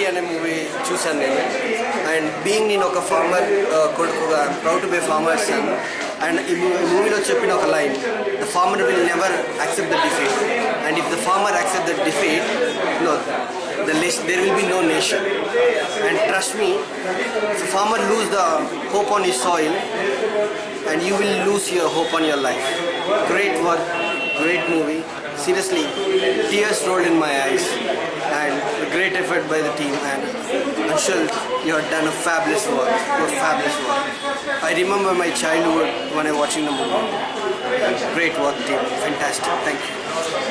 Duty అనే movie చూశాను నేను అండ్ బీయింగ్ నేను ఒక ఫార్మర్ కొడుకుగా proud to be farmer son and ఈ మూవీలో చెప్పిన ఒక line the farmer will never accept the defeat and if the farmer accept the defeat no the list, there will be no nation. And trust me, if a farmer lose the hope on his soil, and you will lose your hope on your life. Great work, great movie. Seriously, tears rolled in my eyes, and a great effort by the team. And Anshul, you have done a fabulous work. Have fabulous work. I remember my childhood when I was watching the movie. Great work, team. Fantastic. Thank you.